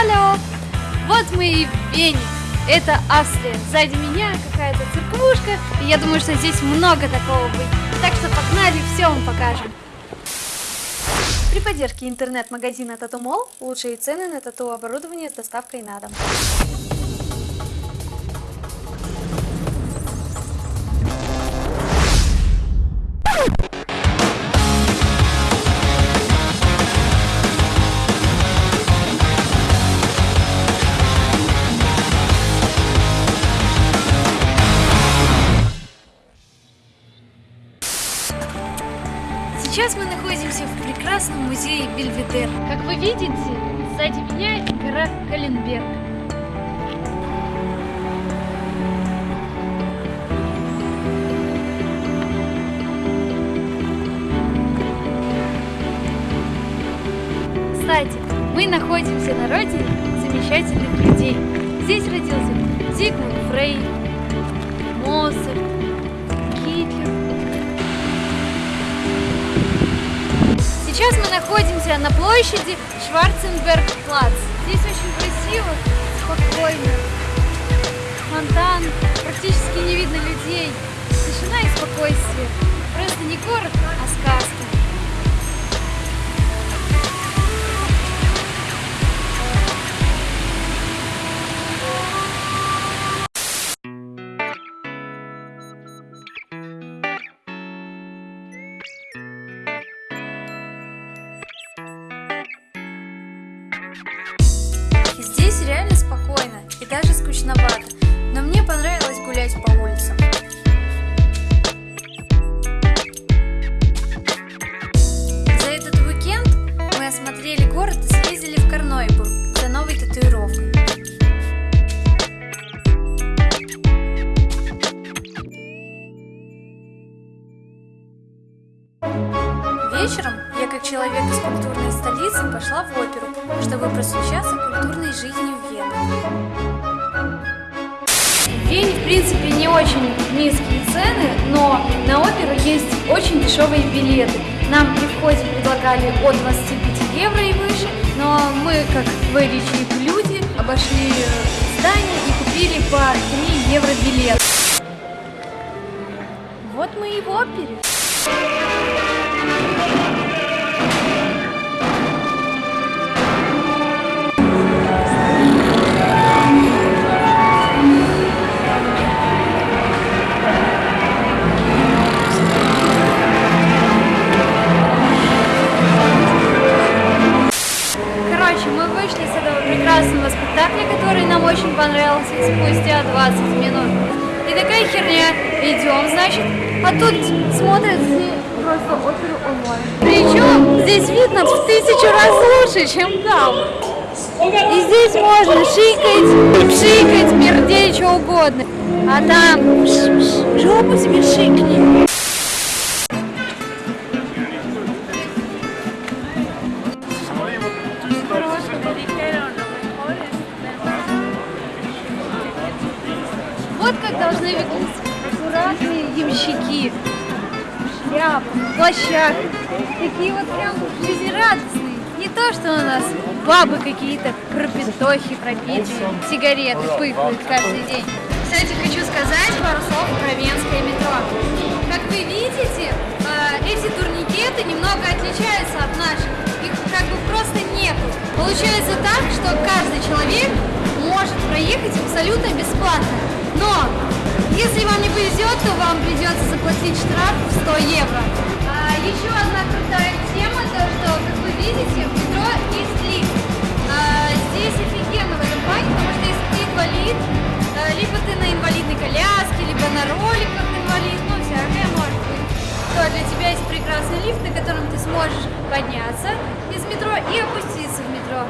Алло! Вот мы и в Вене. Это Австрия. Сзади меня какая-то церквушка. И я думаю, что здесь много такого будет. Так что погнали, все вам покажем. При поддержке интернет-магазина Татумол лучшие цены на тату-оборудование с доставкой на дом. Сейчас мы находимся в прекрасном музее Бельведер. Как вы видите, сзади меня гора Каленберг. Кстати, мы находимся на родине замечательных людей. Здесь родился Зигмунд Фрейд, Моцарт, Сейчас мы находимся на площади Шварценберг-Плац. Здесь очень красиво, спокойно. Фонтан, практически не видно людей. Тишина и спокойствие. Просто не город, а сказка. Реально спокойно и даже скучновато, но мне понравилось гулять по улицам. За этот уикенд мы осмотрели город и съездили в Карнойбург за новой татуировкой. Вечером как человек из культурной столицы, пошла в оперу, чтобы просвещаться культурной жизнью Вены. В Вене, в принципе, не очень низкие цены, но на оперу есть очень дешевые билеты. Нам при входе предлагали от 25 евро и выше, но мы, как говорящие люди, обошли здание и купили по 3 евро билет. Вот мы и в опере. Понравился спустя 20 минут. И такая херня. Идем, значит, а тут смотрят все просто оперу онлайн. Причем здесь видно в тысячу раз лучше, чем там. И здесь можно шикать, пшикать, пердеть, что угодно. А там жопу себе шикни. Должны выглядеть аккуратные ямщики. Шляп, плащах. Такие вот прям жизнерадостные. Не то, что у нас бабы какие-то пропитохи, пропитые, сигареты пыхают каждый день. Кстати, хочу сказать пару слов про Венское метро. Как вы видите, э, эти турникеты немного отличаются от наших. Их как бы просто нету. Получается так, что каждый человек может проехать абсолютно бесплатно. Но если вам не повезет, то вам придется заплатить штраф в 100 евро. А, еще одна крутая тема, то что, как вы видите, в метро есть лифт. А, здесь офигенно в этом плане, потому что если ты инвалид, а, либо ты на инвалидной коляске, либо на роликах инвалид, ну всякое может быть, то для тебя есть прекрасный лифт, на котором ты сможешь подняться из метро и опуститься в метро.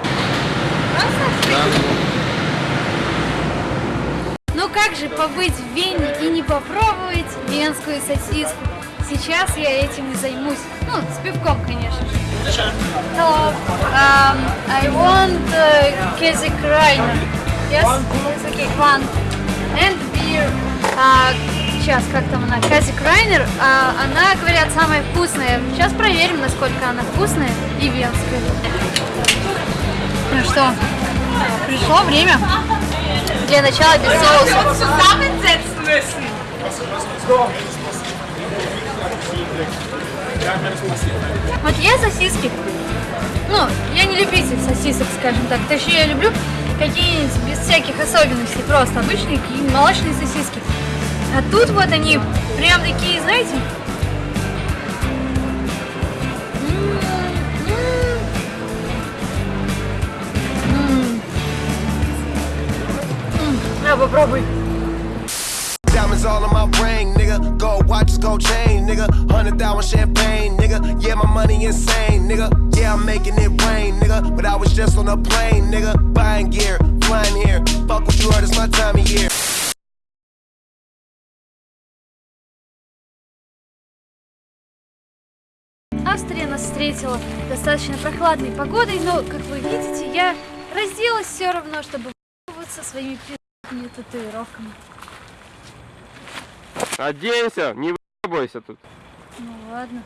Классно? Ну как же побыть в Вене и не попробовать венскую сосиску? Сейчас я этим и займусь. Ну, с пивком, конечно же. Hello, um, I want uh, Käsekrainer. Yes? Okay, one. And beer. А, сейчас, как там она? Käsekrainer. А, она, говорят, самая вкусная. Сейчас проверим, насколько она вкусная и венская. Ну что, Пришло время для начала без соуса. Вот я сосиски. Ну, я не любитель сосисок, скажем так. Точнее, я люблю какие-нибудь без всяких особенностей, просто обычные молочные сосиски. А тут вот они прям такие, знаете, попробуй. Diamonds all on my ring, nigga. Gold watches, gold chain, nigga. Hundred thousand champagne, nigga. Yeah, my money insane, nigga. Yeah, I'm making it rain, nigga. But I was just on a plane, nigga. Buying gear, flying here. Fuck what you heard, it's my time of year. Австрия нас встретила достаточно прохладной погодой, но, как вы видите, я разделась все равно, чтобы со своими пи***ными татуировками. Оденься, не выебайся тут. Ну ладно.